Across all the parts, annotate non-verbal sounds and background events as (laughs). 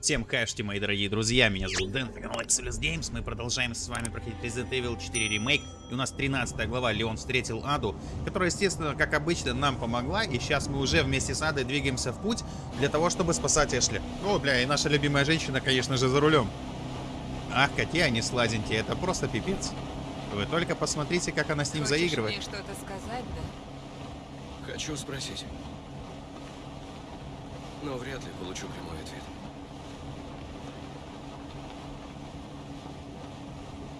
Всем хэшти, мои дорогие друзья, меня зовут Дэн, это канал Exodus Games, мы продолжаем с вами проходить Resident Evil 4 ремейк, и у нас 13 глава Леон встретил Аду, которая, естественно, как обычно, нам помогла, и сейчас мы уже вместе с Адой двигаемся в путь для того, чтобы спасать Эшли. О, бля, и наша любимая женщина, конечно же, за рулем. Ах, какие они сладенькие, это просто пипец. Вы только посмотрите, как она с ним Хочешь заигрывает. мне что-то сказать, да? Хочу спросить. Но вряд ли получу прямой ответ.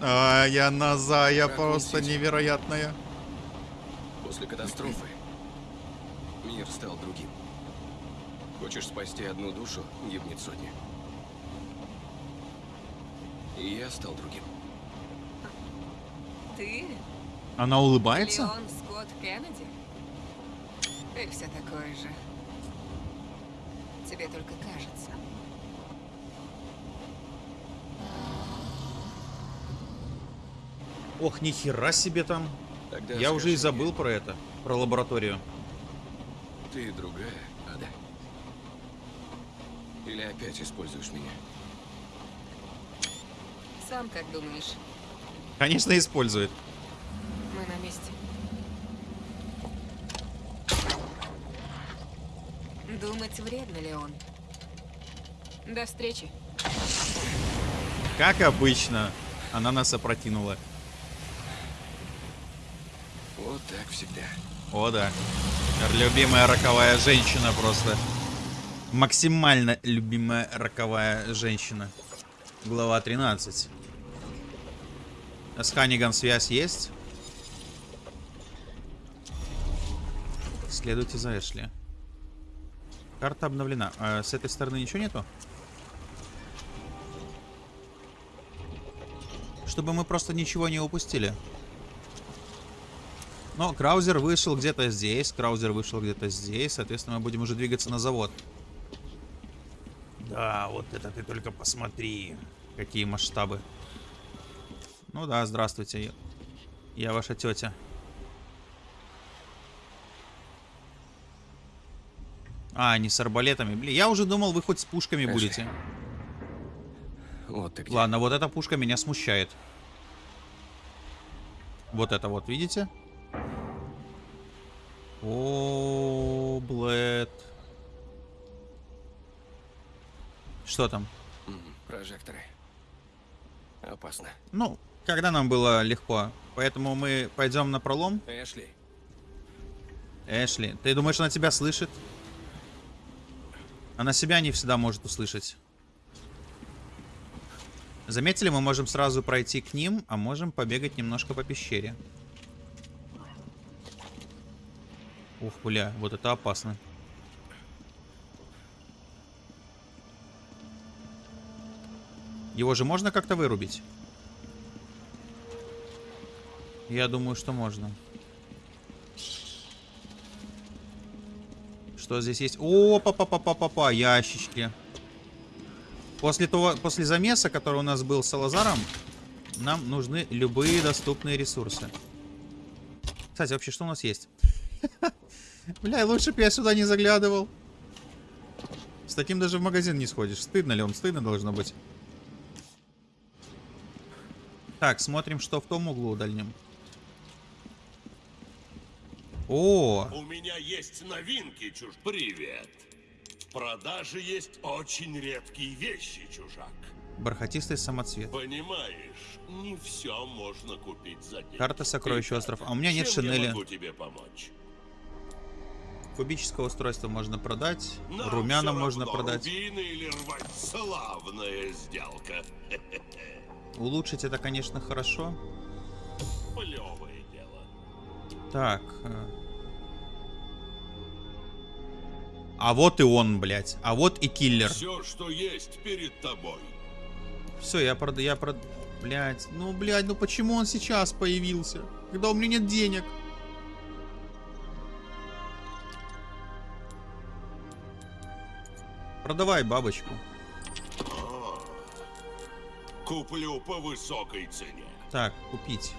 А, я назая Как просто невероятная. После катастрофы мир стал другим. Хочешь спасти одну душу, гибнет сотни. И я стал другим. Ты? Она улыбается? Леон Скотт Кеннеди? Ты все такой же. Тебе только кажется. Ох, нихера себе там. Тогда Я уже и забыл про это, про лабораторию. мне, Ты другая, Ада? Или опять используешь меня? Сам как думаешь? Конечно, использует. Мы на месте. Думать вредно, Леон. До встречи. Как обычно, она нас опрокинула. Вот так всегда. О, да. Любимая роковая женщина просто. Максимально любимая роковая женщина. Глава 13. С Ханиган связь есть? Следуйте за Эшли. Карта обновлена. А с этой стороны ничего нету? Чтобы мы просто ничего не упустили. Но Краузер вышел где-то здесь, Краузер вышел где-то здесь, соответственно, мы будем уже двигаться на завод. Да, вот это ты только посмотри, какие масштабы. Ну да, здравствуйте, я ваша тетя. А, не с арбалетами. Блин, я уже думал, вы хоть с пушками Эшли. будете. Вот ты где. Ладно, вот эта пушка меня смущает. Вот это вот, видите? О, Блэд. Что там? Прожекторы. Опасно. Ну, когда нам было легко. Поэтому мы пойдем на пролом. Эшли, Эшли, ты думаешь, она тебя слышит? Она себя не всегда может услышать. Заметили, мы можем сразу пройти к ним, а можем побегать немножко по пещере. Ух, бля, вот это опасно. Его же можно как-то вырубить? Я думаю, что можно. Что здесь есть? О, па па па па па па ящички. После того, после замеса, который у нас был с Салазаром, нам нужны любые доступные ресурсы. Кстати, вообще, что у нас есть? (laughs) Бля, лучше бы я сюда не заглядывал. С таким даже в магазин не сходишь. Стыдно ли он? Стыдно должно быть. Так, смотрим, что в том углу дальнем. О, У меня есть новинки, чуж. Привет. В продаже есть очень редкие вещи, чужак. бархатистый самоцвет. Понимаешь, не все можно купить за деньги. Карта сокровищ остров. А у меня нет Чем я шинели. могу тебе помочь? Кубическое устройство можно продать. Нам Румяна можно равно, продать. Или рвать славная сделка. (laughs) Улучшить это, конечно, хорошо. Плевое дело. Так. э. А вот и он, блядь. А вот и киллер. Все, что есть перед тобой. Все, я прод... Я прод... Блядь. Ну, блядь, ну почему он сейчас появился? Когда у меня нет денег. Продавай бабочку. Куплю по высокой цене. Так, купить.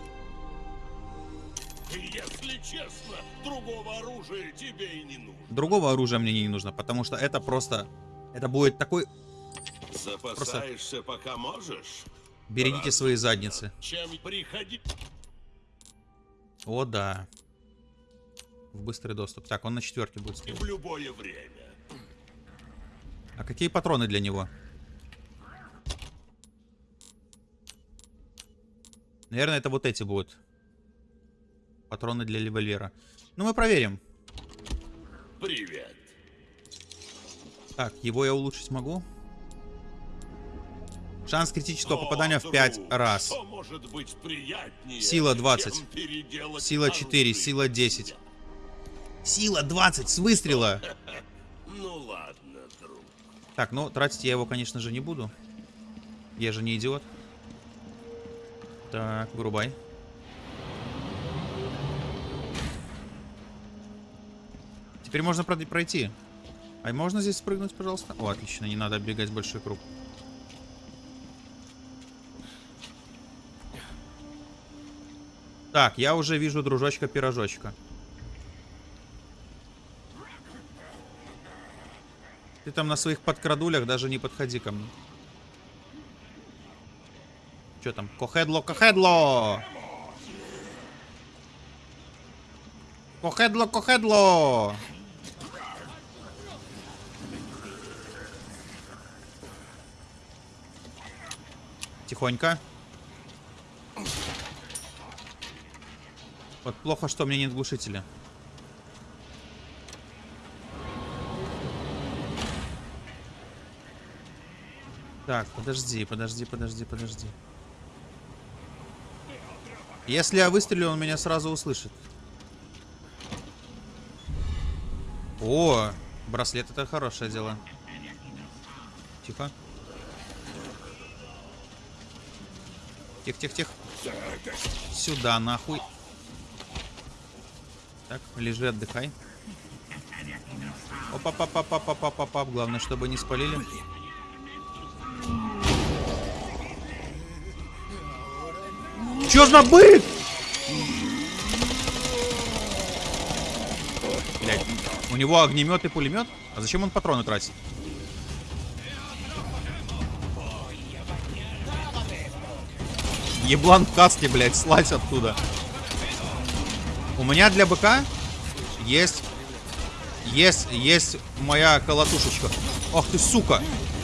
Если честно, другого оружия тебе и не нужно. Другого оружия мне не нужно, потому что это просто... Это будет такой Запасаешься, пока можешь? Берегите свои задницы. Чем приходи... О, да. В быстрый доступ. Так, он на четверке будет стоять. в любое время. А какие патроны для него? Наверное, это вот эти будут. Патроны для револьвера. Ну, мы проверим. Привет. Так, его я улучшить могу. Шанс критического О, попадания в друг, 5 раз. Что может быть приятнее, Сила 20. чем переделать Сила 4, оружие? сила 10. Сила 20 с выстрела. (laughs) Ну ладно. Так, ну, тратить я его, конечно же, не буду. Я же не идиот. Так, вырубай. Теперь можно пройти. А можно здесь спрыгнуть, пожалуйста? О, отлично, не надо оббегать большой круг. Так, я уже вижу дружочка-пирожочка. Ты там на своих подкрадулях даже не подходи ко мне. Что там? Кохедло, кохедло! Кохедло, кохедло! Тихонько. Вот плохо, что у меня нет глушителя. Так, подожди, подожди, подожди, подожди. Если я выстрелю, он меня сразу услышит. О, браслет это хорошее дело. Тихо. Тихо, тихо, тихо. Сюда, нахуй. Так, лежи, отдыхай. Опа-па-па-па-па-па-па-па. Главное, чтобы не спалили. Чё за бык? Блять, у него огнемет и пулемет? А зачем он патроны тратит? Еблан в каске, блядь, слазь оттуда. У меня для быка есть... Есть, есть моя колотушечка. Ах ты, сука!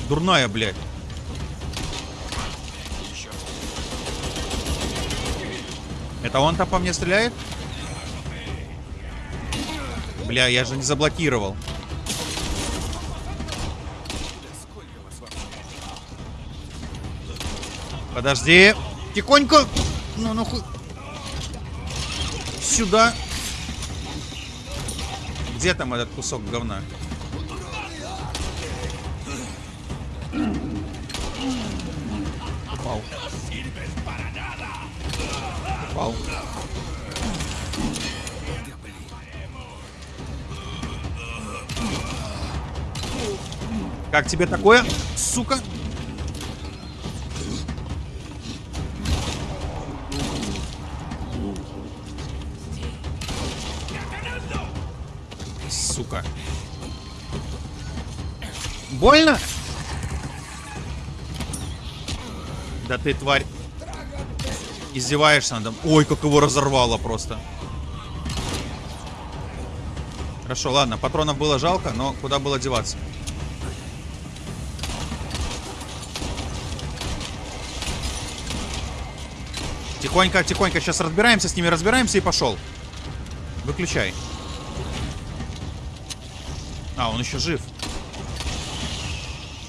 Дурная, блядь. Это он там по мне стреляет? Бля, я же не заблокировал. Подожди. Тихонько. Ну, ну хуй. Сюда. Где там этот кусок говна? Как тебе такое, сука? Сука. Больно? Да ты, тварь. Издеваешься надо. Ой, как его разорвало просто. Хорошо, ладно, патронов было жалко, но куда было деваться? Тихонько, тихонько, сейчас разбираемся с ними, разбираемся и пошел. Выключай. А, он еще жив.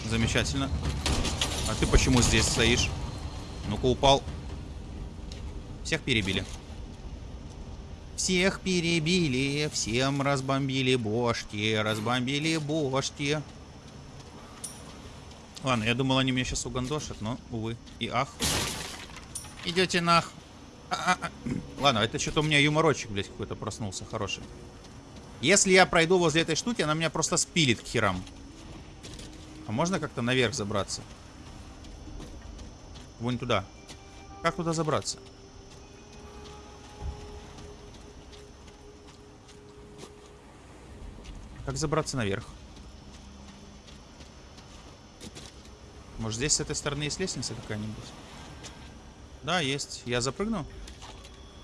Замечательно. А ты почему здесь стоишь? Ну-ка, упал. Всех перебили. Всех перебили, всем разбомбили бошки, разбомбили бошки. Ладно, я думал, они меня сейчас угандошат, но, увы, и ах. Идете нах. А-а-а. Ладно, это что-то у меня юморочек, блядь, какой-то проснулся, хороший. Если я пройду возле этой штуки, она меня просто спилит к херам. А можно как-то наверх забраться? Вон туда. Как туда забраться? Как забраться наверх? Может, здесь с этой стороны есть лестница какая-нибудь? Да, есть. Я запрыгну?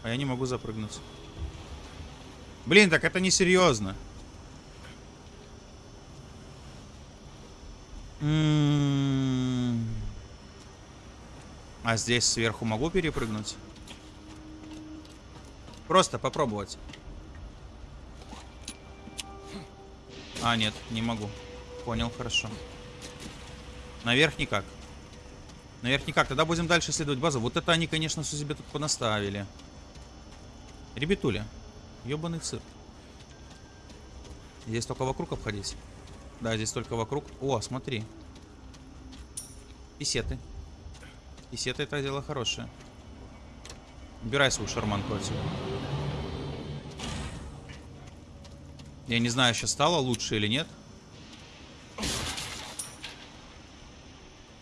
А я не могу запрыгнуть. Блин, так это несерьезно. М-м-м. А здесь сверху могу перепрыгнуть? Просто попробовать. А, нет, не могу. Понял, хорошо. Наверх никак. Наверх никак. Тогда будем дальше исследовать базу. Вот это они, конечно, все себе тут понаставили. Ребятуля. Ёбаный цирк. Здесь только вокруг обходить. Да, здесь только вокруг. О, смотри. Писеты. Писеты это дело хорошее. Убирай свою шарманку отсюда. Я не знаю, сейчас стало лучше или нет.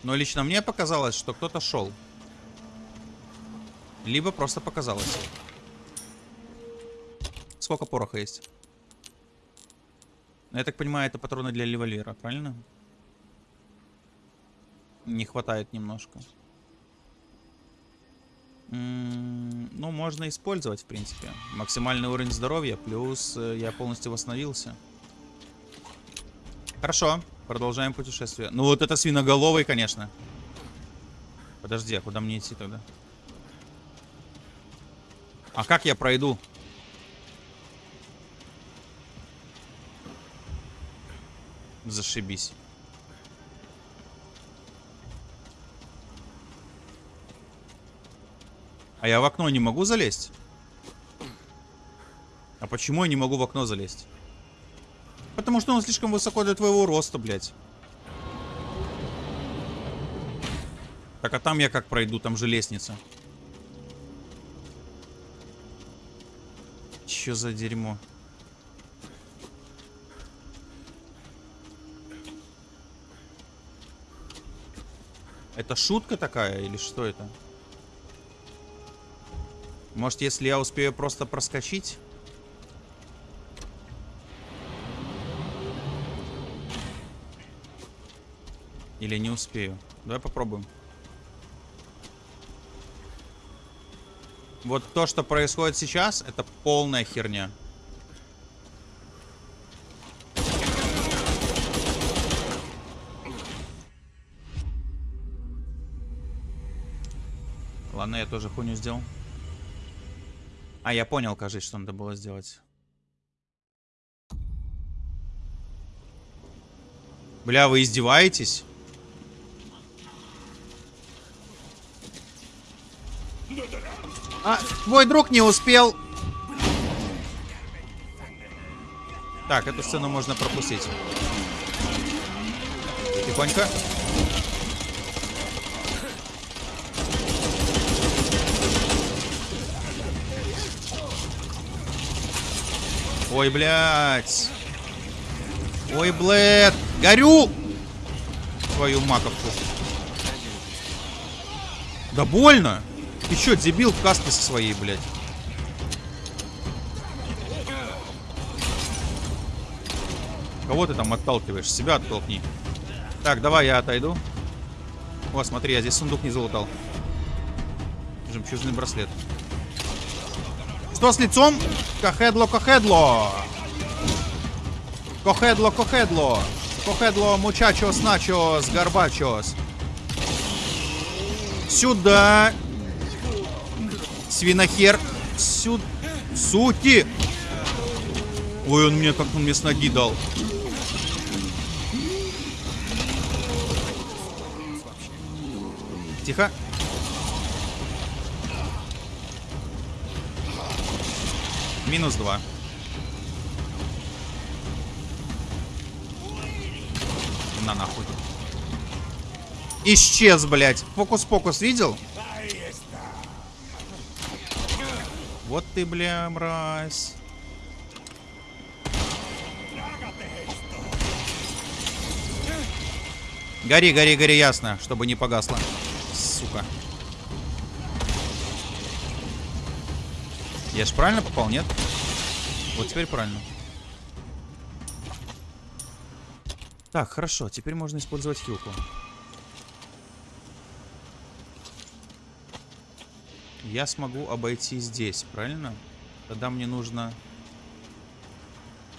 Но лично мне показалось, что кто-то шел. Либо просто показалось. Сколько пороха есть? Я так понимаю, это патроны для револьвера, правильно? Не хватает немножко. М -м ну, можно использовать, в принципе. Максимальный уровень здоровья, плюс э, я полностью восстановился. Хорошо, продолжаем путешествие. Ну, вот это свиноголовый, конечно. Подожди, а куда мне идти тогда? А как я пройду? Зашибись. А я в окно не могу залезть? А почему я не могу в окно залезть? Потому что он слишком высоко для твоего роста, блядь. Так, а там я как пройду? Там же лестница. Чё за дерьмо? Это шутка такая или что это? Может, если я успею просто проскочить? Или не успею? Давай попробуем. Вот то, что происходит сейчас, это полная херня. Ладно, я тоже хуйню сделал. А, я понял, кажется, что надо было сделать. Бля, вы издеваетесь? А, твой друг не успел. Так, эту сцену можно пропустить. Тихонько. Ой, блядь. Ой, блядь. Горю! Твою маковку. Да больно. Ты чё, дебил в каске со своей, блядь? Кого ты там отталкиваешь? Себя оттолкни. Так, давай я отойду. О, смотри, я здесь сундук не залутал. Жемчужный браслет. Что с лицом? Кохедло, кохедло. Кохедло, кохедло. Кохедло, мучачос, начос, горбачос. Сюда. Свинохер. Сюда. Сути. Ой, он мне как он мне с ноги дал. Тихо. Минус два. На нахуй. Исчез, блядь. Фокус-покус видел? Вот ты, бля, мразь. Гори, гори, гори, ясно, чтобы не погасло. Сука. Я же правильно попал, нет? Вот теперь правильно. Так, хорошо. Теперь можно использовать хилку. Я смогу обойти здесь, правильно? Тогда мне нужно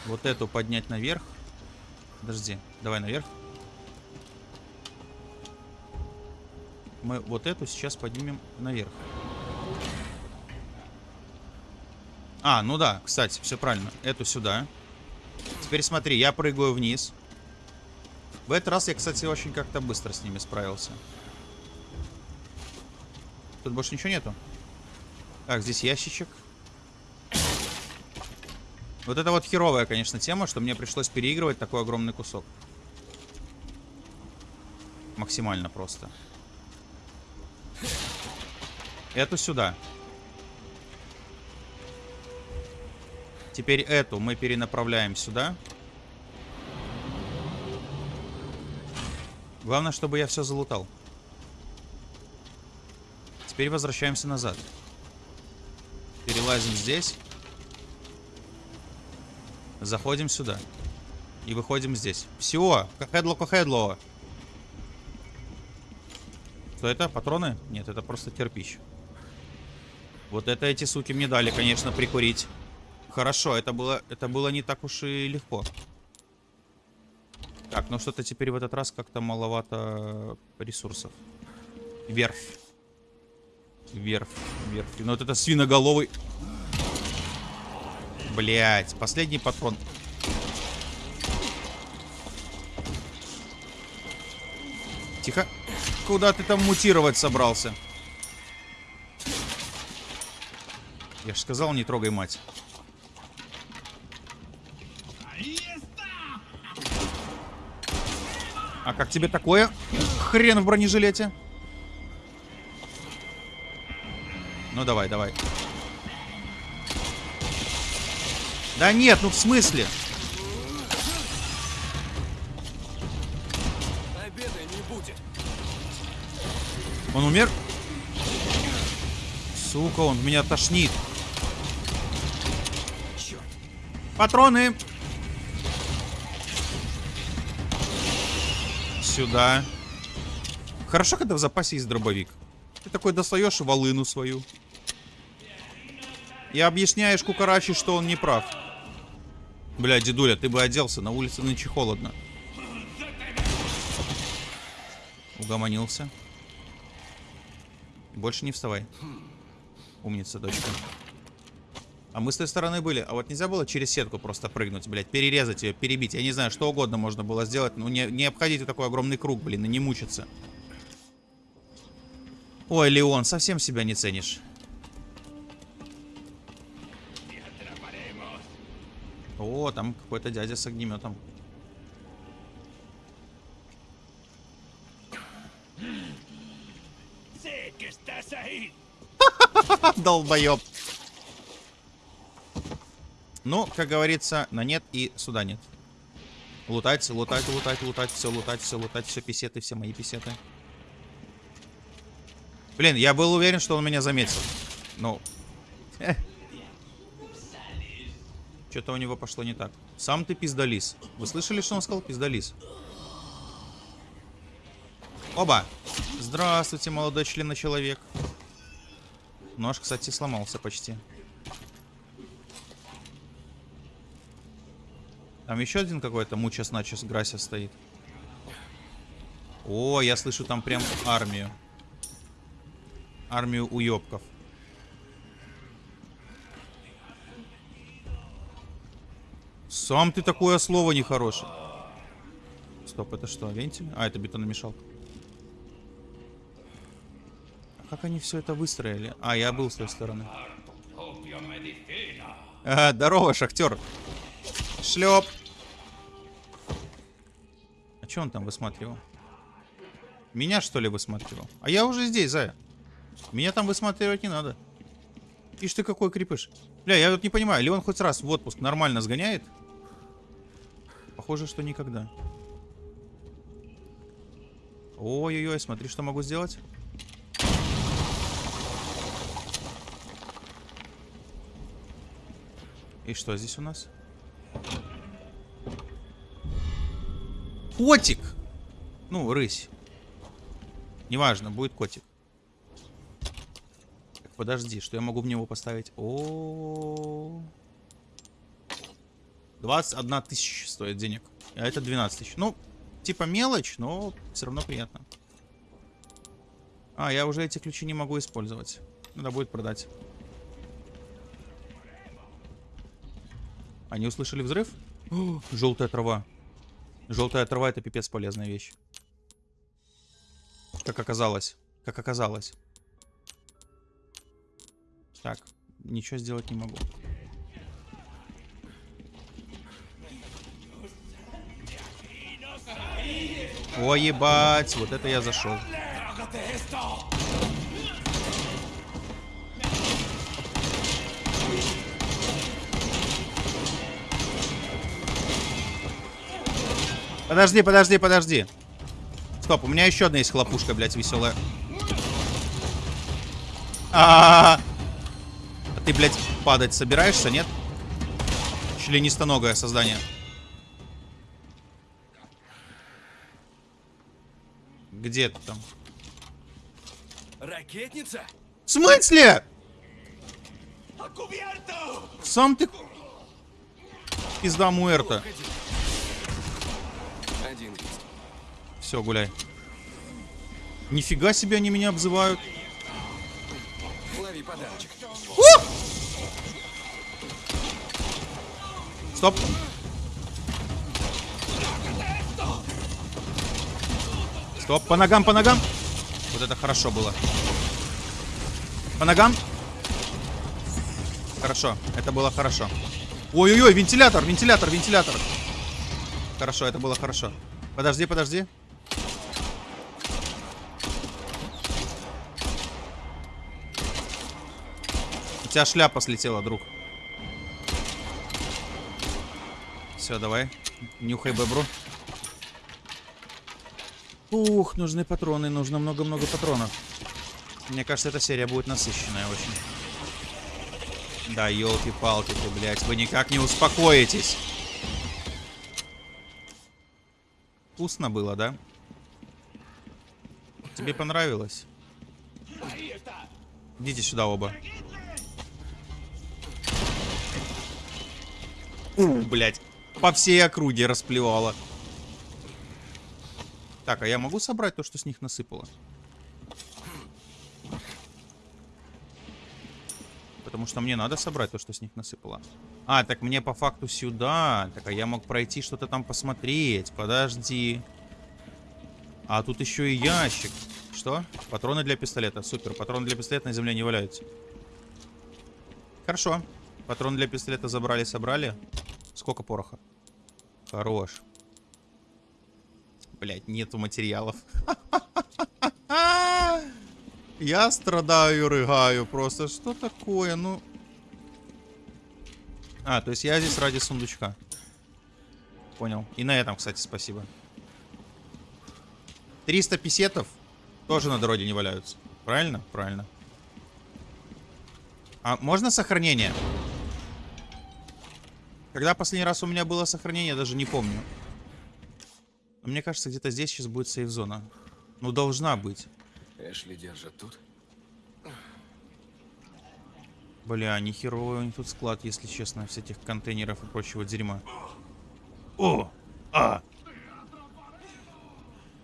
вот эту поднять наверх. Подожди, давай наверх. Мы вот эту сейчас поднимем наверх. А, ну да, кстати, все правильно. Эту сюда. Теперь смотри, я прыгаю вниз. В этот раз я, кстати, очень как-то быстро с ними справился. Тут больше ничего нету. Так, здесь ящичек. Вот это вот херовая, конечно, тема, что мне пришлось переигрывать такой огромный кусок. Максимально просто. Эту сюда. Теперь эту мы перенаправляем сюда. Главное, чтобы я все залутал. Теперь возвращаемся назад. Перелазим здесь. Заходим сюда. И выходим здесь. Все. Кахедло, кахедло. Что это? Патроны? Нет, это просто кирпич. Вот это эти суки мне дали, конечно, прикурить. Хорошо, это было, это было не так уж и легко. Так, ну что-то теперь в этот раз как-то маловато ресурсов. Верфь. Верфь, верфь. Ну вот это свиноголовый. Блять, последний патрон. Тихо. Куда ты там мутировать собрался? Я же сказал, не трогай мать. А как тебе такое? Хрен в бронежилете. Ну давай, давай. Да нет, ну в смысле? Обеда не будет. Он умер? Сука, он меня тошнит. Патроны! Сюда. Хорошо, когда в запасе есть дробовик. Ты такой достаешь волыну свою. И объясняешь Кукарачи, что он не прав. Бля, дедуля, ты бы оделся, на улице нынче холодно. Угомонился. Больше не вставай. Умница, дочка. А мы с той стороны были. А вот нельзя было через сетку просто прыгнуть, блядь. Перерезать ее, перебить. Я не знаю, что угодно можно было сделать. Ну, не, не обходите такой огромный круг, блин, и не мучиться. Ой, Леон, совсем себя не ценишь. О, там какой-то дядя с огнеметом. (laughs) Долбоеб. Ну, как говорится, на нет и сюда нет. Лутать, лутать, лутать, лутать, все лутать, все лутать, все писеты, все мои писеты. Блин, я был уверен, что он меня заметил. Ну. (laughs) Что-то у него пошло не так. Сам ты пиздалис. Вы слышали, что он сказал? Пиздалис. Оба. Здравствуйте, молодой член человек. Нож, кстати, сломался почти. Там еще один какой-то мучас-начес Грася стоит. О, я слышу там прям армию. Армию уебков. Сам ты такое слово нехорошее. Стоп, это что, вентиль? А, это бетономешалка. А как они все это выстроили? А, я был с той стороны. А, здорово, шахтер. Шлеп. А что он там высматривал? Меня, что ли, высматривал? А я уже здесь, Зая. Меня там высматривать не надо. Ишь ты какой крепыш. Бля, я вот не понимаю, ли он хоть раз в отпуск нормально сгоняет? Похоже, что никогда. Ой-ой-ой, смотри, что могу сделать. И что здесь у нас? Котик! Ну, рысь. Неважно, будет котик. подожди, что я могу в него поставить? О, 21 тысяча стоит денег. А это 12 тысяч. Ну, типа мелочь, но все равно приятно. А, я уже эти ключи не могу использовать. Надо будет продать. Они услышали взрыв? (gasps) О, желтая трава. Желтая трава это пипец полезная вещь. Как оказалось. Как оказалось. Так, ничего сделать не могу. О, ебать, вот это я зашел. Подожди, подожди, подожди. Стоп, у меня еще одна есть хлопушка, блядь, веселая. А, -а, -а, а ты, блядь, падать собираешься, нет? Членистоногое создание. Где ты там? Ракетница? В смысле? Сам ты... Пизда Муэрта. Один. Все, гуляй. Нифига себе они меня обзывают. Лови подарочек. Стоп. Стоп, по ногам, по ногам. Вот это хорошо было. По ногам. Хорошо, это было хорошо. Ой-ой-ой, вентилятор, вентилятор, вентилятор. Хорошо, это было хорошо. Подожди, подожди. У тебя шляпа слетела, друг. Все, давай. Нюхай бобру. Ух, нужны патроны, нужно много-много патронов. Мне кажется, эта серия будет насыщенная очень. Да, елки-палки ты, блядь, вы никак не успокоитесь. Вкусно было, да? Тебе понравилось? Идите сюда оба. У, блядь. По всей округе расплевала. Так, а я могу собрать то, что с них насыпало? Потому что мне надо собрать то, что с них насыпало. А, так мне по факту сюда. Так, а я мог пройти что-то там посмотреть. Подожди. А тут еще и ящик. Что? Патроны для пистолета. Супер. Патроны для пистолета на земле не валяются. Хорошо. Патроны для пистолета забрали, собрали. Сколько пороха? Хорош. Блять, нету материалов. (laughs) Я страдаю, рыгаю просто. Что такое? Ну... А, то есть я здесь ради сундучка. Понял. И на этом, кстати, спасибо. 300 писетов тоже на дороге не валяются. Правильно? Правильно. А можно сохранение? Когда последний раз у меня было сохранение, я даже не помню. Мне кажется, где-то здесь сейчас будет сейф-зона. Ну, должна быть. Эшли держат тут. Бля, нихеровый у них тут склад, если честно, всяких контейнеров и прочего дерьма. О! А!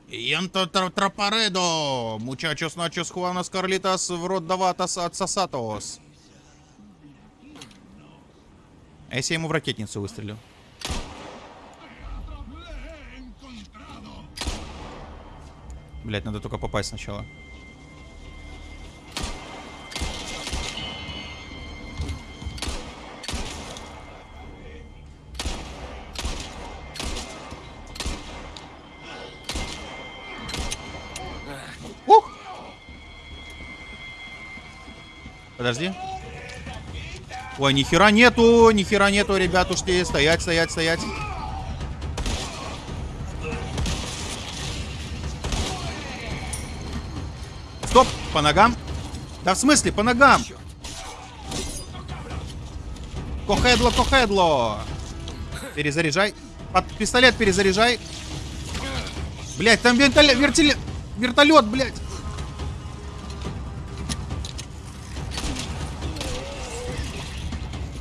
Янто трапаредо! Мучачос начос хуанос карлитас в рот даватас отсосатос. А если я ему в ракетницу выстрелю? Блять, надо только попасть сначала. Ух! Подожди. Ой, нихера нету, нихера нету, ребятушки. Стоять, стоять, стоять. По ногам? Да в смысле, по ногам? Кохедло, кохедло. Перезаряжай. Под пистолет перезаряжай. Блять, там вертолет, вертолет, вертолет, блять.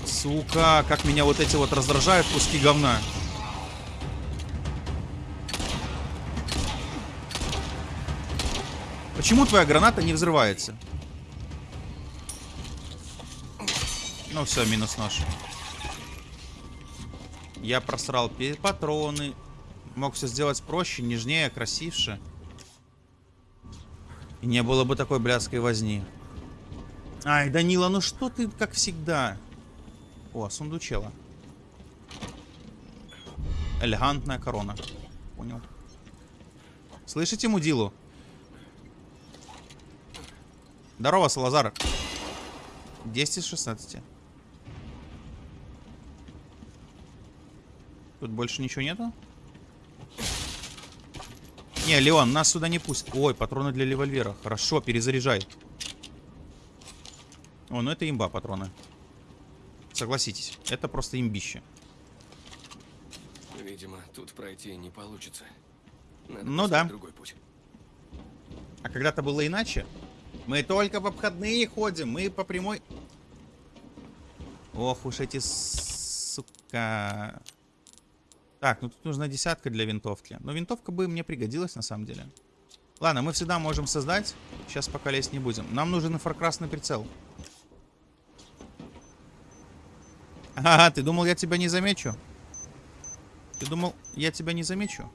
Сука, как меня вот эти вот раздражают куски говна. Почему твоя граната не взрывается? Ну все, минус нож. Я просрал патроны. Мог все сделать проще, нежнее, красивше. И не было бы такой блядской возни. Ай, Данила, ну что ты, как всегда? О, сундучела. Элегантная корона. Понял. Слышите мудилу? Здорово, Салазар. 10 из 16. Тут больше ничего нету? Не, Леон, нас сюда не пусть. Ой, патроны для револьвера. Хорошо, перезаряжай. О, ну это имба патроны. Согласитесь, это просто имбище. Видимо, тут пройти не получится. Надо Ну да. другой путь. А когда-то было иначе. Мы только в обходные ходим, мы по прямой... Ох уж эти сука... Так, ну тут нужна десятка для винтовки. Но винтовка бы мне пригодилась на самом деле. Ладно, мы всегда можем создать. Сейчас пока лезть не будем. Нам нужен инфракрасный прицел. Ага, ты думал, я тебя не замечу? Ты думал, я тебя не замечу?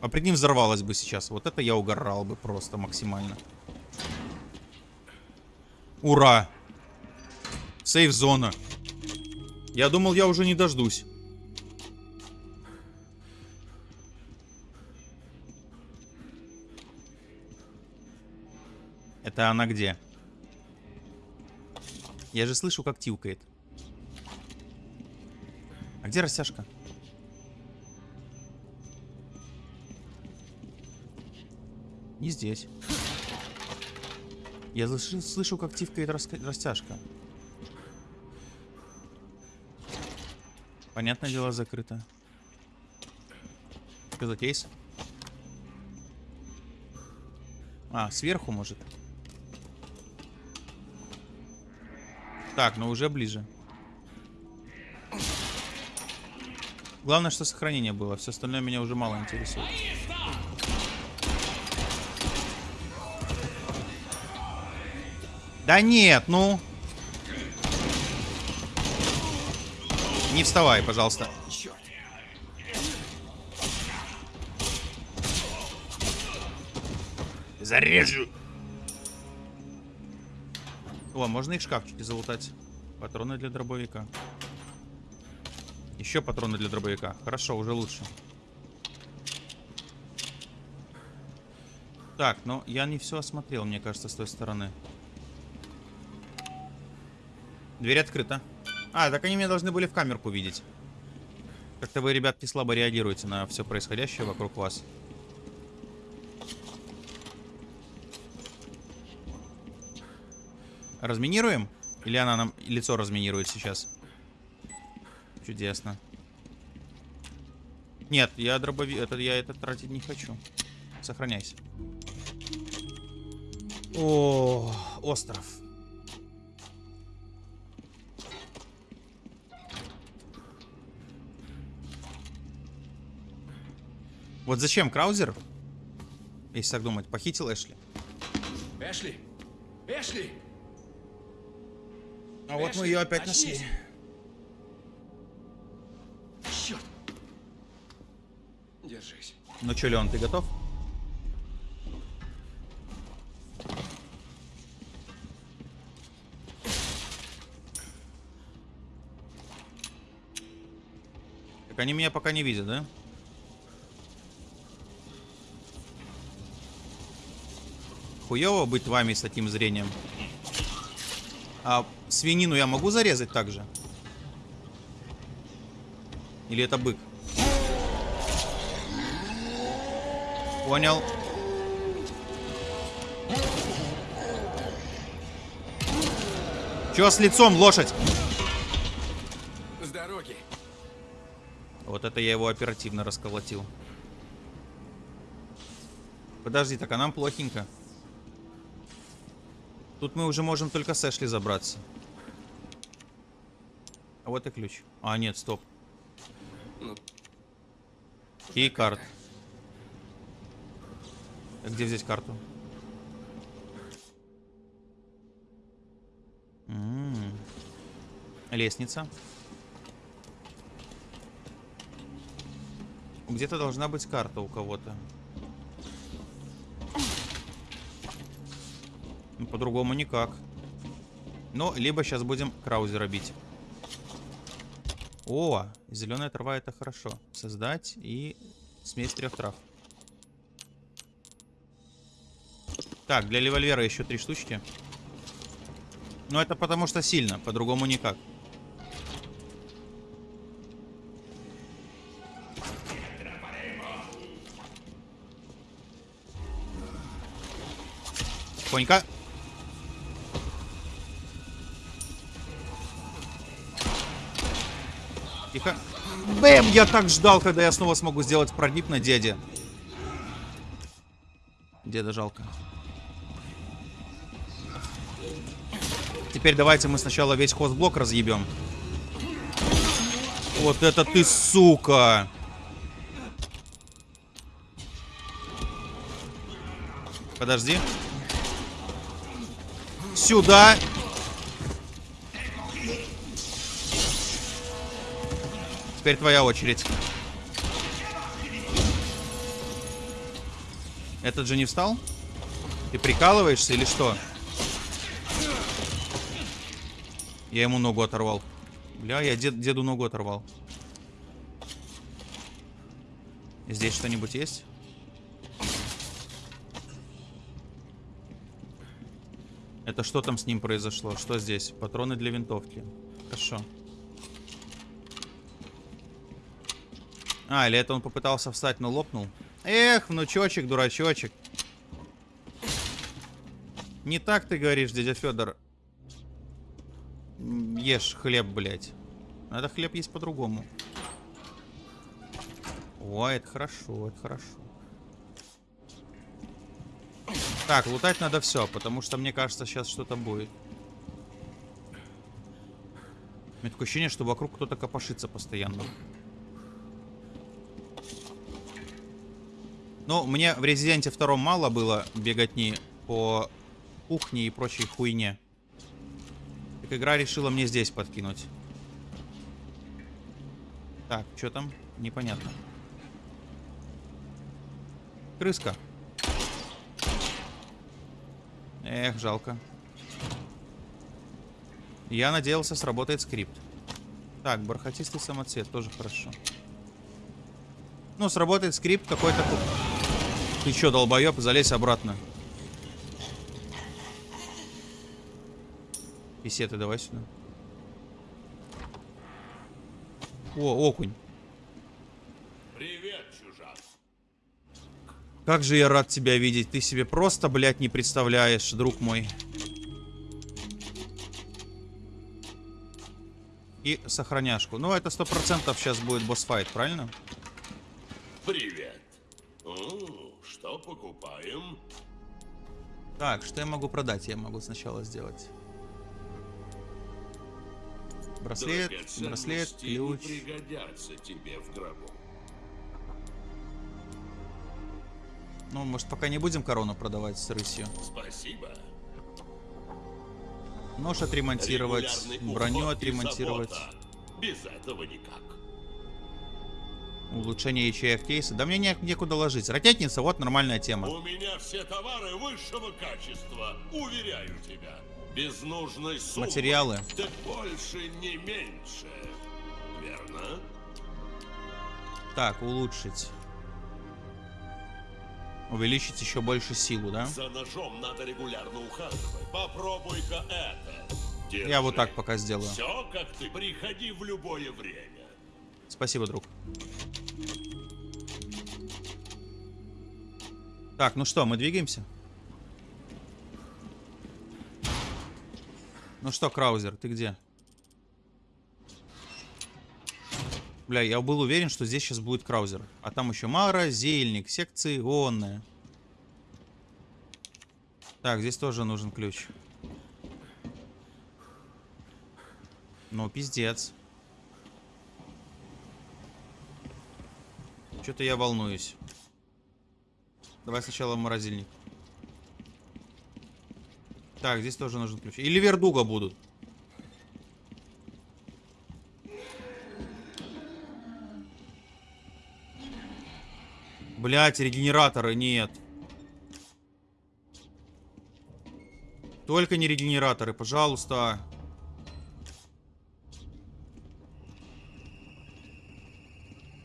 А прикинь, взорвалась бы сейчас. Вот это я угорал бы просто максимально. Ура! Сейф-зона. Я думал, я уже не дождусь. Это она где? Я же слышу, как тилкает. А где растяжка? Не здесь. Я слышу, слышу как тивкает растяжка. Понятное дело, закрыто. Что за кейс? А, сверху, может. Так, ну уже ближе. Главное, что сохранение было. Все остальное меня уже мало интересует. Да нет, ну. Не вставай, пожалуйста. Зарежу. О, можно их шкафчики залутать. Патроны для дробовика. Еще патроны для дробовика. Хорошо, уже лучше. Так, ну я не все осмотрел, мне кажется, с той стороны. Дверь открыта. А, так они меня должны были в камерку видеть. Как-то вы, ребятки, слабо реагируете на все происходящее вокруг вас. Разминируем? Или она нам лицо разминирует сейчас? Чудесно. Нет, я дробови... Это, я это тратить не хочу. Сохраняйся. О, остров. Вот зачем Краузер, если так думать, похитил Эшли? Эшли! Эшли! А вот мы Эшли, ее опять очнись. нашли. Черт! Держись. Ну что, Леон, ты готов? Так они меня пока не видят, да? Хуево быть вами с таким зрением. А свинину я могу зарезать также? Или это бык? Понял. Чё с лицом, лошадь? С дороги. Вот это я его оперативно расколотил. Подожди, так а нам плохенько. Тут мы уже можем только с Эшли забраться. А вот и ключ. А, нет, стоп. Ну, И карт. А Где взять карту? М. Лестница. Где-то должна быть карта у кого-то. По-другому никак. Ну, либо сейчас будем краузера бить. О, зеленая трава это хорошо. Создать и смесь трех трав. Так, для револьвера еще три штучки. Но это потому что сильно, по-другому никак. Тихонько. Тихо. Бэм! Я так ждал, когда я снова смогу сделать прогиб на деде. Деда жалко. Теперь давайте мы сначала весь хозблок разъебем. Вот это ты, сука! Подожди. Сюда. Теперь твоя очередь. Этот же не встал? Ты прикалываешься или что? Я ему ногу оторвал. Бля, я дед, деду ногу оторвал. Здесь что-нибудь есть? Это что там с ним произошло? Что здесь? Патроны для винтовки. Хорошо. А, или это он попытался встать, но лопнул? Эх, внучочек, дурачочек. Не так ты говоришь, дядя Федор. Ешь хлеб, блядь. Надо хлеб есть по-другому. О, это хорошо, это хорошо. Так, лутать надо все, потому что мне кажется, сейчас что-то будет. У меня такое ощущение, что вокруг кто-то копошится постоянно. Ну, мне в Резиденте втором мало было беготни по кухне и прочей хуйне. Так игра решила мне здесь подкинуть. Так, что там? Непонятно. Крыска. Эх, жалко. Я надеялся, сработает скрипт. Так, бархатистый самоцвет, тоже хорошо. Ну, сработает скрипт какой-то... Ты чё, долбоёб, залезь обратно. Писеты давай сюда. О, окунь. Привет, чужак. Как же я рад тебя видеть. Ты себе просто, блядь, не представляешь, друг мой. И сохраняшку. Ну, это сто процентов сейчас будет босс-файт, правильно? Привет. Так, что я могу продать? Я могу сначала сделать. Браслет, браслет, ключ. пригодятся тебе в гробу. Ну, может, пока не будем корону продавать с рысью. Спасибо. Нож отремонтировать, броню отремонтировать. Без этого никак. Улучшение ячеек кейса. Да мне не- некуда ложить. Ракетница, вот нормальная тема. У меня все товары высшего качества, уверяю тебя. Без нужной суммы. Материалы. Так больше, не меньше. Верно? Так, улучшить. Увеличить еще больше силу, да? За ножом надо регулярно ухаживать. Попробуй-ка это. Я вот так пока сделаю. Все, как ты. Приходи в любое время. Спасибо, друг. Так, ну что, мы двигаемся? Ну что, Краузер, ты где? Бля, я был уверен, что здесь сейчас будет Краузер. А там еще Мара, Зельник, секции ионная. Так, здесь тоже нужен ключ. Ну, пиздец. Что-то я волнуюсь. Давай сначала в морозильник. Так, здесь тоже нужен ключ. Или вердуга будут. Блять, регенераторы нет. Только не регенераторы, пожалуйста.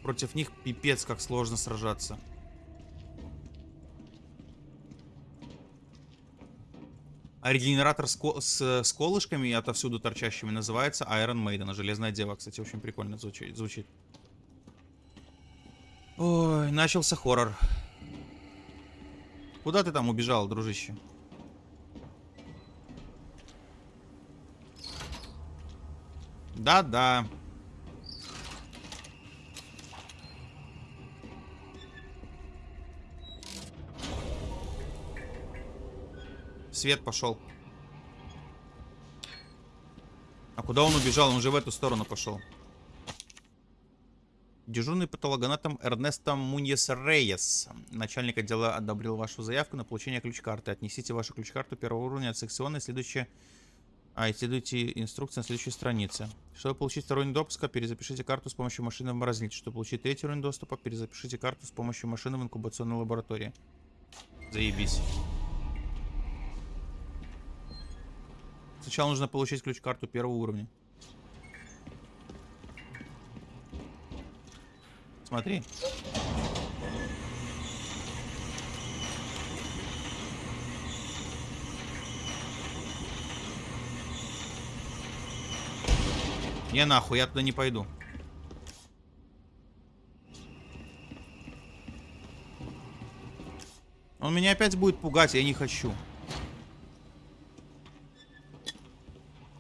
Против них пипец как сложно сражаться. А регенератор с, ко- с, с колышками отовсюду торчащими называется Iron Maiden. Железная дева, кстати, очень прикольно звучит. звучит. Ой, начался хоррор. Куда ты там убежал, дружище? Да-да. Свет пошел. А куда он убежал? Он же в эту сторону пошел. Дежурный патологоанатом Эрнесто Муньес Рейес. Начальник отдела одобрил вашу заявку на получение ключ-карты. Отнесите вашу ключ-карту первого уровня от секционной, следующее... А, исследуйте инструкции на следующей странице. Чтобы получить второй уровень допуска, перезапишите карту с помощью машины в морозильнике. Чтобы получить третий уровень доступа, перезапишите карту с помощью машины в инкубационной лаборатории. Заебись. Сначала нужно получить ключ-карту первого уровня. Смотри. Не нахуй, я туда не пойду. Он меня опять будет пугать, я не хочу.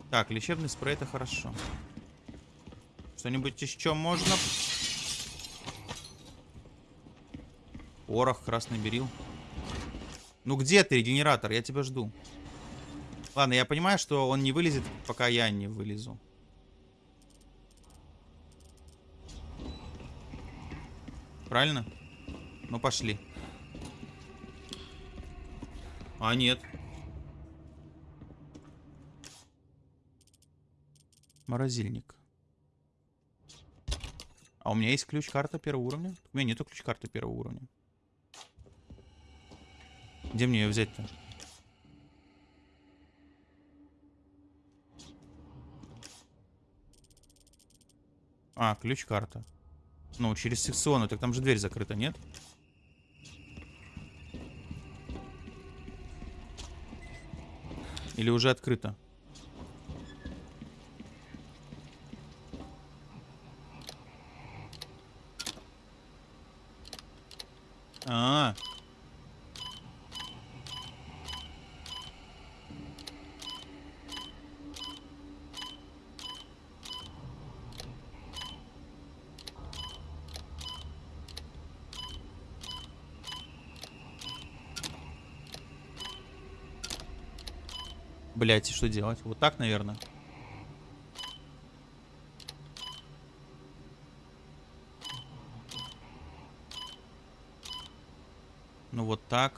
Так, лечебный спрей это хорошо. Что-нибудь еще можно? Порох, красный берил. Ну где ты, регенератор? Я тебя жду. Ладно, я понимаю, что он не вылезет, пока я не вылезу. Правильно? Ну, пошли. А, нет. Морозильник. А у меня есть ключ-карта первого уровня? У меня нету ключ-карты первого уровня. Где мне ее взять-то? А, ключ-карта. Ну, через секционную. Так там же дверь закрыта, нет? Или уже открыта? А, -а, -а. Блять, что делать? Вот так, наверное. Ну вот так.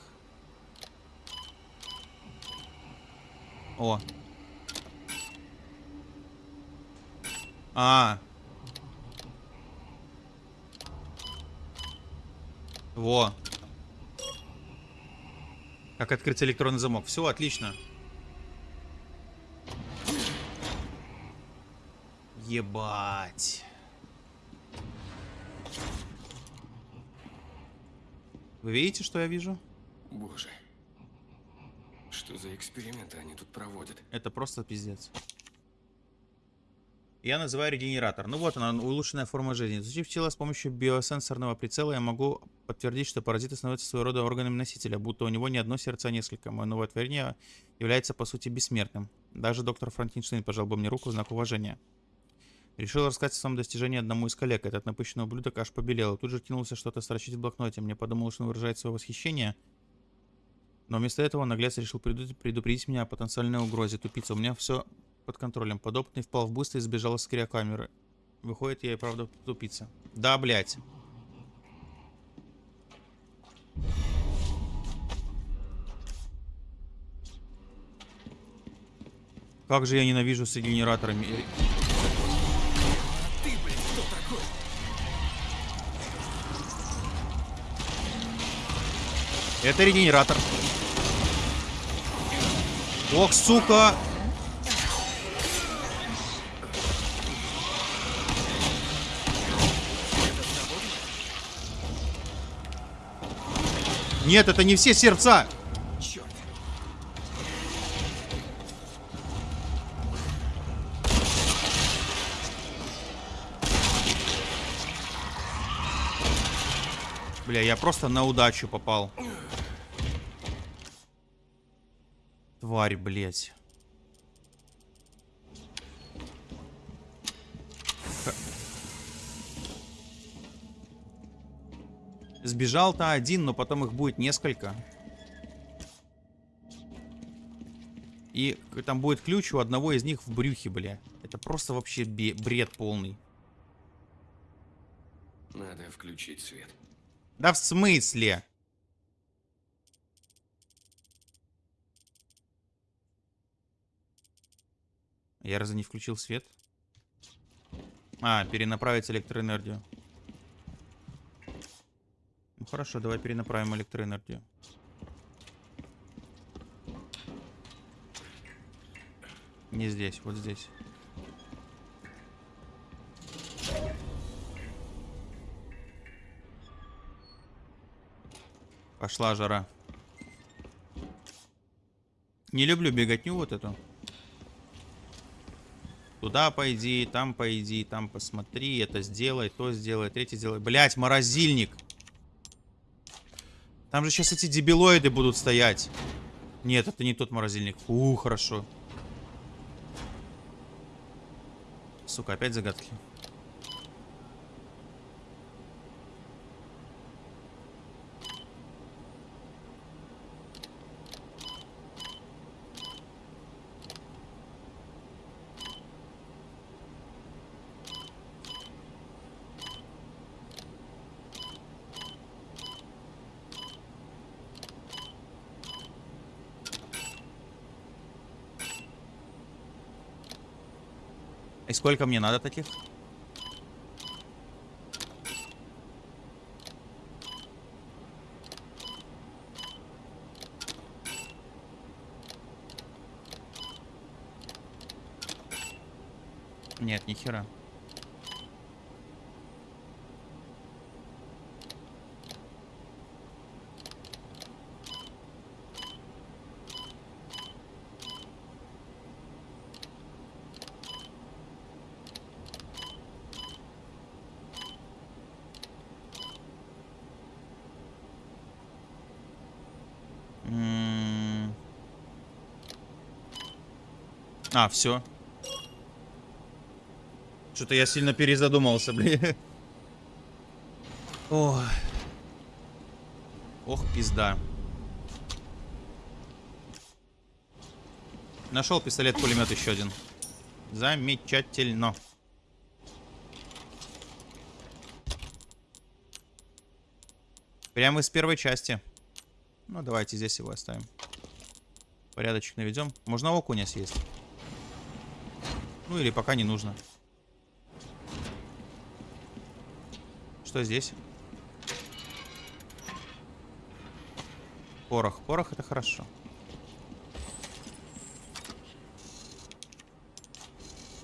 О. А. Во. Как открыть электронный замок. Все, отлично. Ебать. Вы видите, что я вижу? Боже. Что за эксперименты они тут проводят? Это просто пиздец. Я называю регенератор. Ну вот она, улучшенная форма жизни. Изучив тело с помощью биосенсорного прицела, я могу подтвердить, что паразиты становятся своего рода органами носителя, будто у него не одно сердце, а несколько. Мое новое творение является, по сути, бессмертным. Даже доктор Франкенштейн пожал бы мне руку в знак уважения. Решил рассказать о своем достижении одному из коллег. Этот напыщенный ублюдок аж побелел. Тут же кинулся что-то строчить в блокноте. Мне подумал, что он выражает свое восхищение. Но вместо этого наглец решил предупредить меня о потенциальной угрозе. Тупица, у меня все под контролем. Подопытный впал в быстро и сбежал с криокамеры. Выходит, я и правда тупица. Да, блядь. Как же я ненавижу с регенераторами. Это регенератор. Ох, сука! Нет, это не все сердца! Бля, я просто на удачу попал. Тварь, блядь. Сбежал-то один, но потом их будет несколько. И там будет ключ у одного из них в брюхе, бля. Это просто вообще бред полный. Надо включить свет. Да в смысле? Я разве не включил свет? А, перенаправить электроэнергию. Ну хорошо, давай перенаправим электроэнергию. Не здесь, вот здесь. Пошла жара. Не люблю беготню вот эту. Туда пойди, там пойди, там посмотри, это сделай, то сделай, третье сделай. Блять, морозильник. Там же сейчас эти дебилоиды будут стоять. Нет, это не тот морозильник. Фу, хорошо. Сука, опять загадки. Сколько мне надо таких? Нет, ни хера. А, все. Что-то я сильно перезадумался, блин. (laughs) Ох. Ох, пизда. Нашел пистолет-пулемет еще один. Замечательно. Прямо из первой части. Ну, давайте здесь его оставим. Порядочек наведем. Можно окуня съесть. Ну, или пока не нужно. Что здесь? Порох. Порох это хорошо.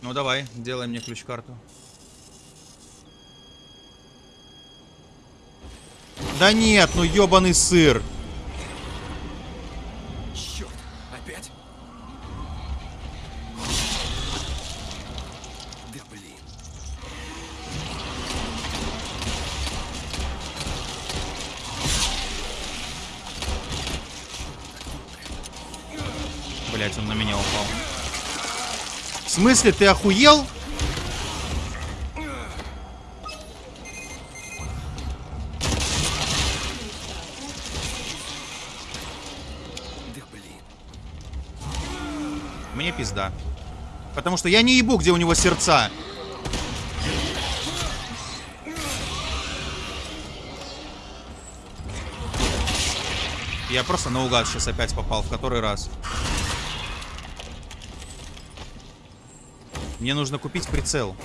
Ну давай, делай мне ключ-карту. Да нет, ну ёбаный сыр. Смысле, ты охуел? Мне пизда. Потому что я не ебу, где у него сердца. Я просто наугад сейчас опять попал, в который раз. Мне нужно купить прицел.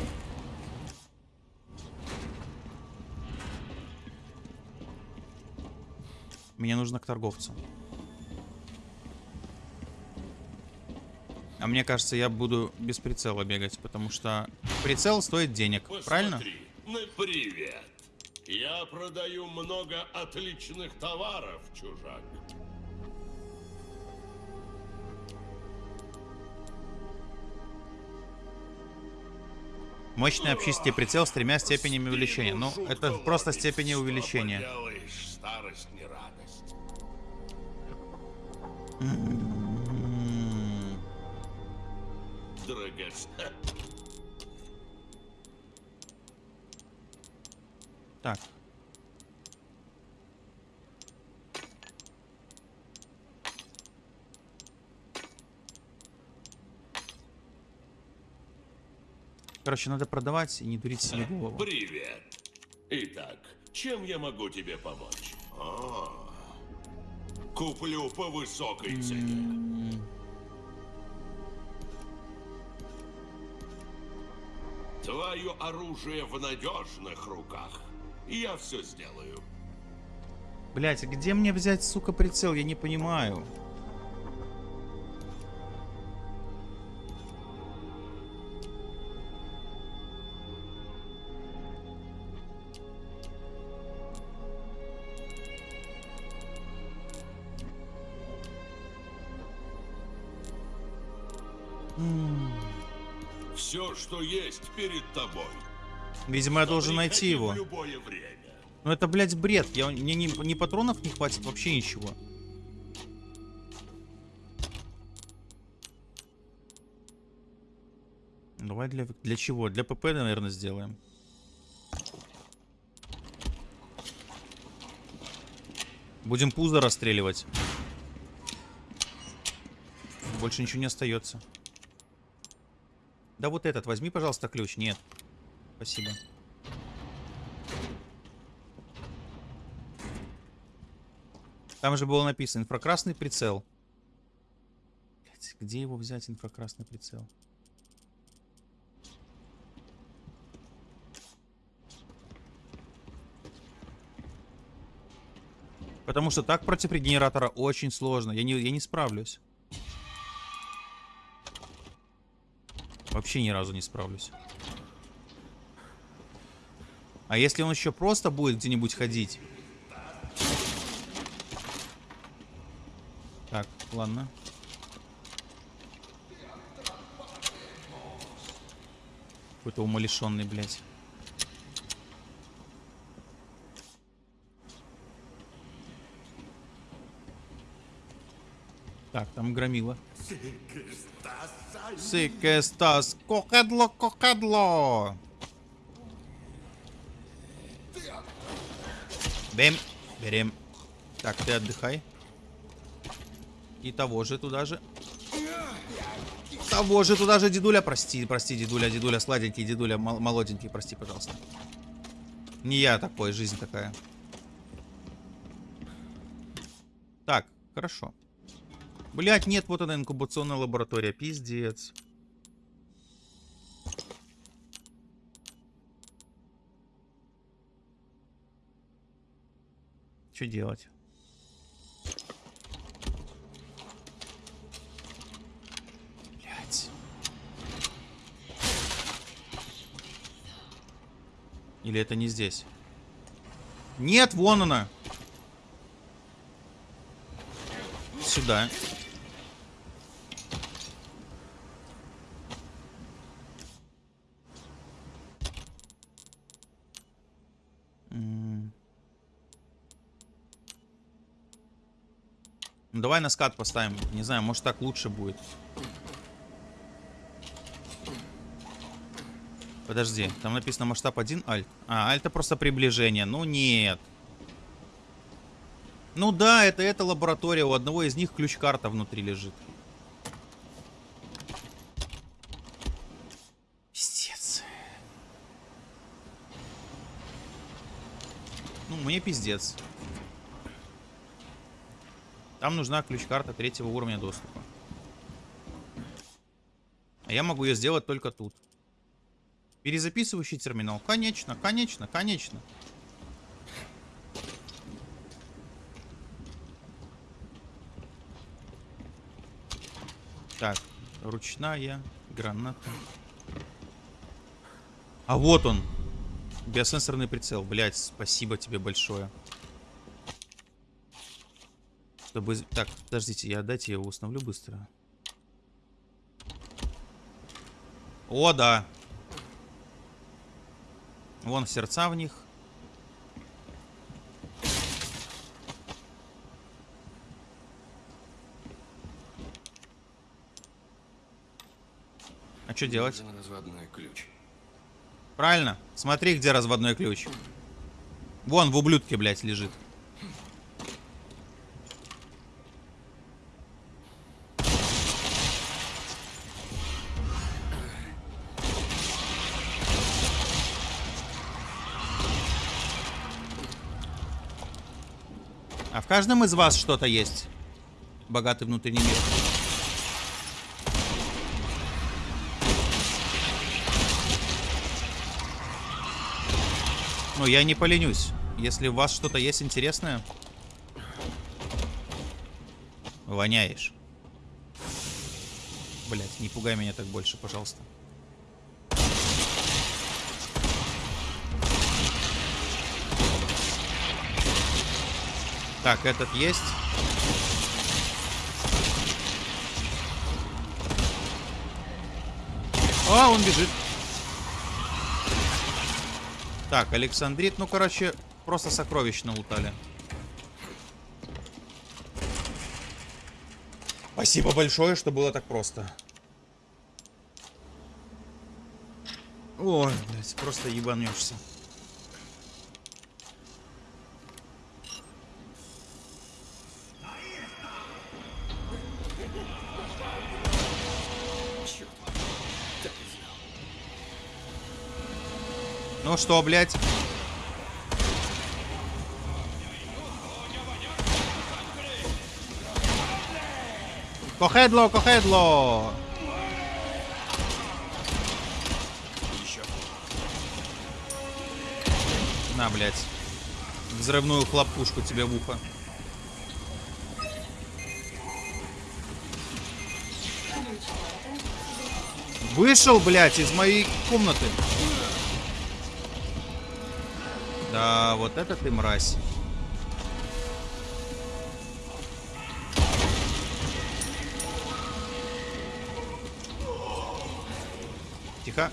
Мне нужно к торговцу. А мне кажется, я буду без прицела бегать, потому что прицел стоит денег, правильно? Посмотри, ну привет. Я продаю много отличных товаров, чужак. Мощный общительный прицел с тремя степенями увеличения. Ну, это просто степени увеличения. Так. Короче, надо продавать и не дурить себе голову. Привет. Итак, чем я могу тебе помочь? А, куплю по высокой цене. Твое оружие в надежных руках. Я все сделаю. Блять, где мне взять, сука, прицел? Я не понимаю. Что есть перед тобой. Видимо, я должен найти его. Любое время. Ну это, блядь, бред. Я, мне ни, ни патронов не хватит, вообще ничего. Давай для, для чего? Для ПП, наверное, сделаем. Будем пузо расстреливать. Больше ничего не остается. Да вот этот, возьми, пожалуйста, ключ. Нет. Спасибо. Там же было написано инфракрасный прицел. Где его взять, инфракрасный прицел? Потому что так против регенератора очень сложно. Я не, я не справлюсь. Вообще ни разу не справлюсь. А если он еще просто будет где-нибудь ходить? Так, ладно. Какой-то умалишенный, блядь. Так, там громила. Сикестас, кокадло, кокадло. Бем, берем. Так, ты отдыхай. И того же туда же. Того же туда же, дедуля. Прости, прости, дедуля, дедуля, сладенький, дедуля, мол- молоденький, прости, пожалуйста. Не я такой, жизнь такая. Так, хорошо. Блять, нет, вот она инкубационная лаборатория, пиздец. Что делать? Блять. Или это не здесь? Нет, вон она. Сюда. М. давай на скат поставим. Не знаю, может так лучше будет. Подожди, там написано масштаб 1 альт. А, альт это просто приближение. Ну нет. Ну да, это эта лаборатория. У одного из них ключ-карта внутри лежит. Пиздец. Ну, мне пиздец. Там нужна ключ-карта третьего уровня доступа. А я могу ее сделать только тут. Перезаписывающий терминал. Конечно, конечно, конечно. Так, ручная граната. А вот он. Биосенсорный прицел. Блять, спасибо тебе большое. Чтобы... Так, подождите, я дайте я его установлю быстро. О, да. Вон сердца в них. А что делать? Разводной ключ. Правильно. Смотри, где разводной ключ. Вон в ублюдке, блядь, лежит. Каждом из вас что-то есть. Богатый внутренний мир. Ну, я не поленюсь. Если у вас что-то есть интересное... Воняешь. Блять, не пугай меня так больше, пожалуйста. Так, этот есть. А, он бежит. Так, Александрит, ну, короче, просто сокровищно лутали. Спасибо большое, что было так просто. Ой, блядь, просто ебанешься. Что, блядь? Кохедло, кохедло! На, блядь. Взрывную хлопушку тебе в ухо. Вышел, блядь, из моей комнаты. Да, вот это ты мразь. Тихо.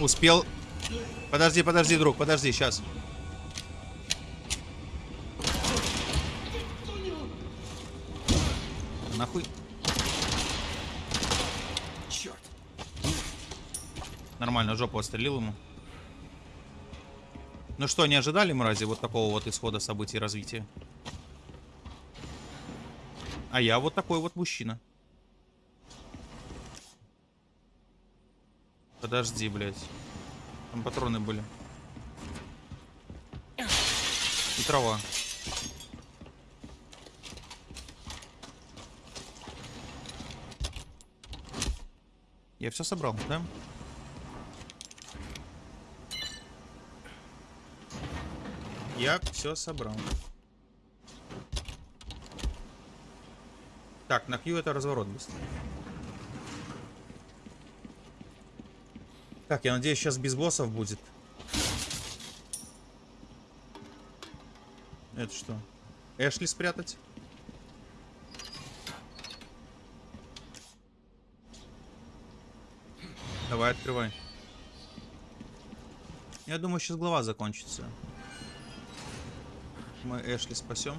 Успел. Подожди, подожди, друг, подожди, сейчас. Жопу отстрелил ему. Ну что, не ожидали, мрази, вот такого вот исхода событий развития? А я вот такой вот мужчина. Подожди, блядь. Там патроны были. И трава. Я все собрал, да? Я все собрал. Так, на Q это разворот быстро. Так, я надеюсь, сейчас без боссов будет. Это что? Эшли спрятать? Давай, открывай. Я думаю, сейчас глава закончится. Мы Эшли спасем.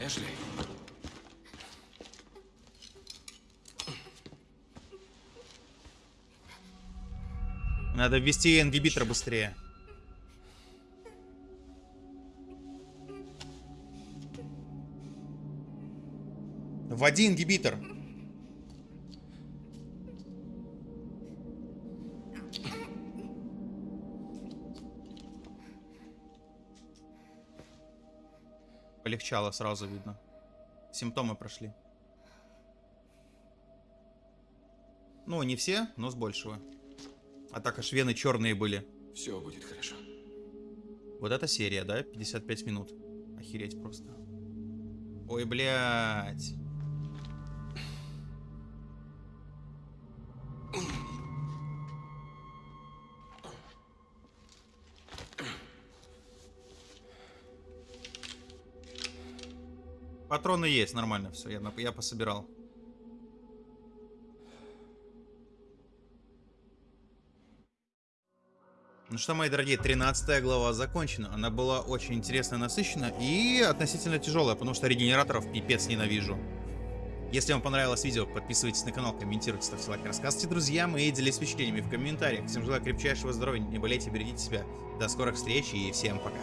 Эшли. Надо ввести ингибитор быстрее. Вводи ингибитор. Полегчало сразу видно. Симптомы прошли. Ну, не все, но с большего. А так аж вены черные были. Все будет хорошо. Вот эта серия, да? 55 минут. Охереть просто. Ой, блядь. Патроны есть, нормально все, я, я пособирал. Ну что, мои дорогие, 13 глава закончена. Она была очень интересная, насыщенная и относительно тяжелая, потому что регенераторов пипец ненавижу. Если вам понравилось видео, подписывайтесь на канал, комментируйте, ставьте лайк, рассказывайте друзьям и делитесь впечатлениями в комментариях. Всем желаю крепчайшего здоровья, не болейте, берегите себя. До скорых встреч и всем пока.